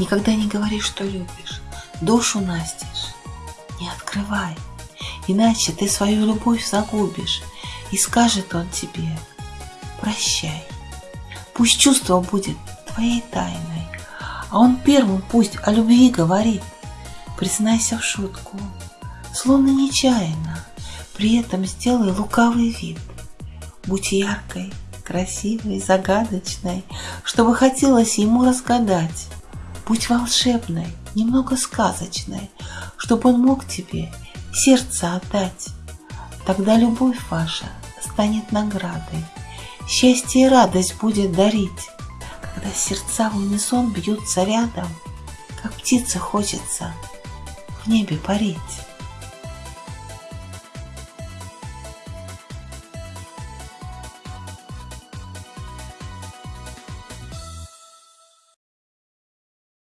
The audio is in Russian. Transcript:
Никогда не говори, что любишь, душу настежь. Не открывай, иначе ты свою любовь загубишь, и скажет он тебе «Прощай». Пусть чувство будет твоей тайной, а он первым пусть о любви говорит. Признайся в шутку, словно нечаянно, при этом сделай лукавый вид. Будь яркой, красивой, загадочной, чтобы хотелось ему разгадать. Будь волшебной, немного сказочной, чтобы он мог тебе сердце отдать. Тогда любовь ваша станет наградой, счастье и радость будет дарить, когда сердца в унисон бьются рядом, как птице хочется в небе парить.